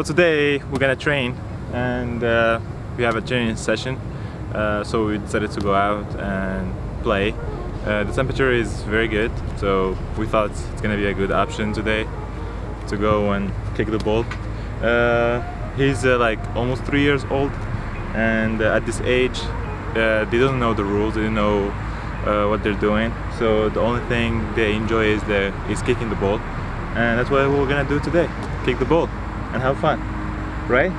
So today we're gonna train and uh, we have a training session. Uh, so we decided to go out and play. Uh, the temperature is very good, so we thought it's gonna be a good option today to go and kick the ball. Uh, he's uh, like almost three years old, and uh, at this age, they don't know the rules. They don't know what they're doing. So the only thing they enjoy is the is kicking the ball, and that's what we're gonna do today: kick the ball and have fun, right?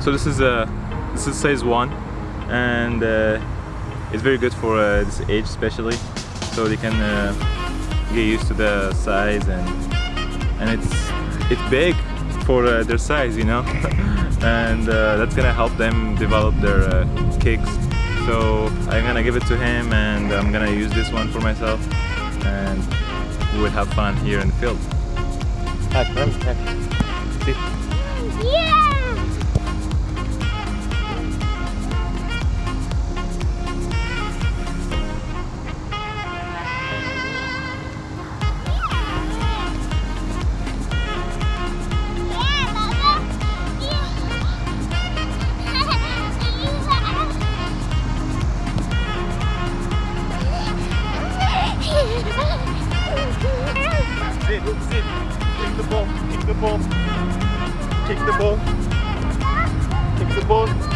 So this is a this is size one, and uh, it's very good for uh, this age especially, so they can uh, get used to the size and and it's it's big for uh, their size, you know, and uh, that's gonna help them develop their uh, kicks. So I'm gonna give it to him, and I'm gonna use this one for myself, and we would have fun here in the field. Hack, run, hack. See? Yeah! Ball. Kick the ball. Kick the ball. Kick the ball.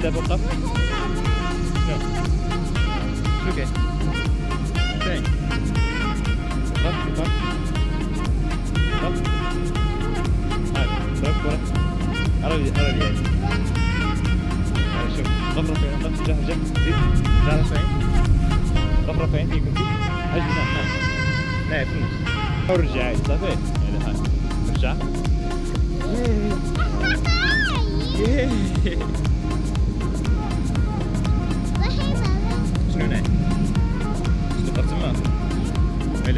Kommt der Bus ab? Ja. Okay. Okay. شوف رفعين ضرب جهة جنب زيد رفعين رفعين هجم نعم في النص صافي يعني هاي ارجع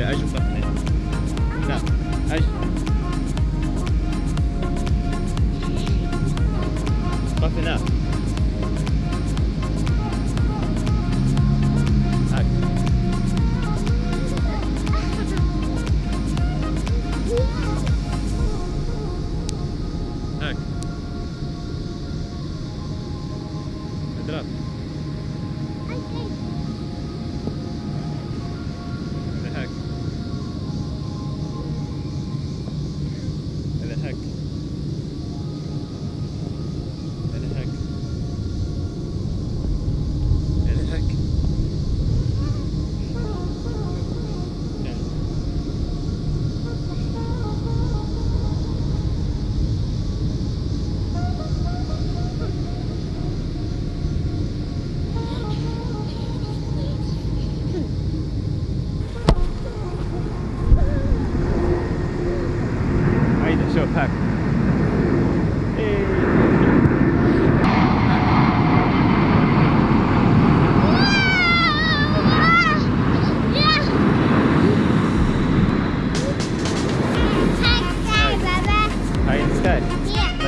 Asia stuff.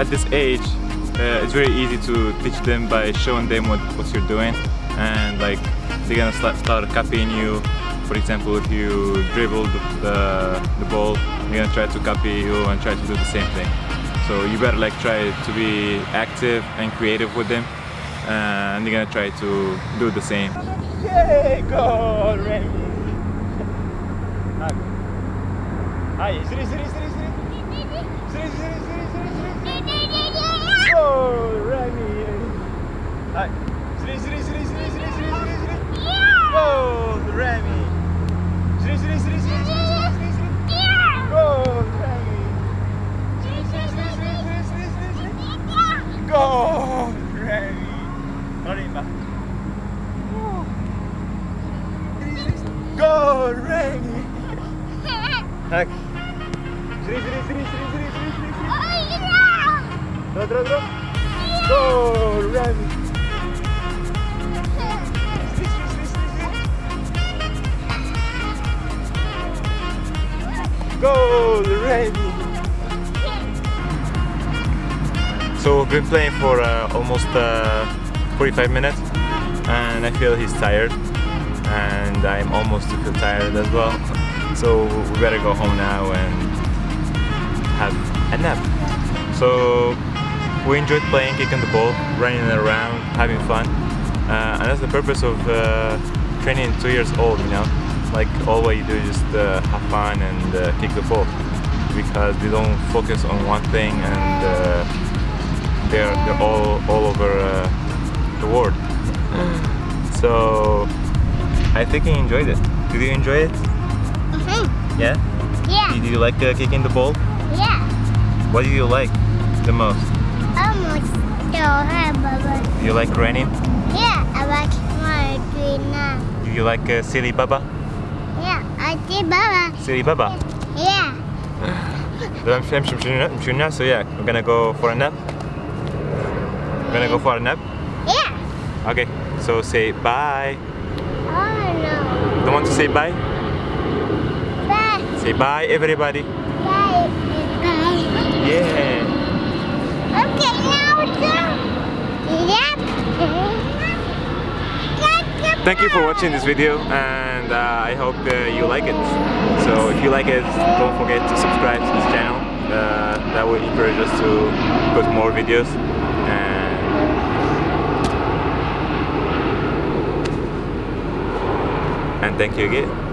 at, this age, uh, it's very easy to teach them by showing them what, what you're doing and like they're gonna start, start copying you. For example, if you dribble the, the, the ball, they're gonna try to copy you and try to do the same thing. So you better like try to be active and creative with them and they're gonna try to do the same. Yay, goal, Remy! Siri, siri, siri, Oh, Remy. Hi. Sri, Sri, Sri, Sri, Sri, Sri, Sri, Sri. Yeah. Gold, Remy. Sri, Sri, Sri, Sri, Sri, Sri, Sri, Sri. Yeah. Gold, Remy. Sri, Sri, Sri, Sri, Sri, Sri, Sri, Sri. Go, Remy. Norimba. Go, Remy. Hi. Sri, Sri, Sri, Sri, Sri siri, siri. Goal, Remy! So we've been playing for uh, almost uh, 45 minutes and I feel he's tired and I'm almost to feel tired as well. So we better go home now and have a nap. So we enjoyed playing, kicking the ball, running around, having fun. Uh, and that's the purpose of uh, training two years old, you know? Like all what you do is just uh, have fun and uh, kick the ball because they don't focus on one thing and uh, they're, they're all, all over uh, the world. so I think he enjoyed it. Did you enjoy it? Yeah? Yeah, Did you like uh, kicking the ball? yeah. What do you like the most? Do you like running? Yeah, I like my green now. Do you like uh, Silly Baba? Yeah, I see Baba. Silly Baba. Yeah. I'm, I'm, I'm, I'm now, so yeah, we're gonna go for a nap. We're gonna go for a nap. Yeah. Okay, so say bye. Oh no. Don't want to say bye? Bye. Say bye, everybody. Bye. Bye. Yeah. Okay, now it's Yep. Thank you for watching this video, and uh, I hope uh, you like it. So if you like it, don't forget to subscribe to this channel. Uh, that will encourage us to put more videos. And and thank you again.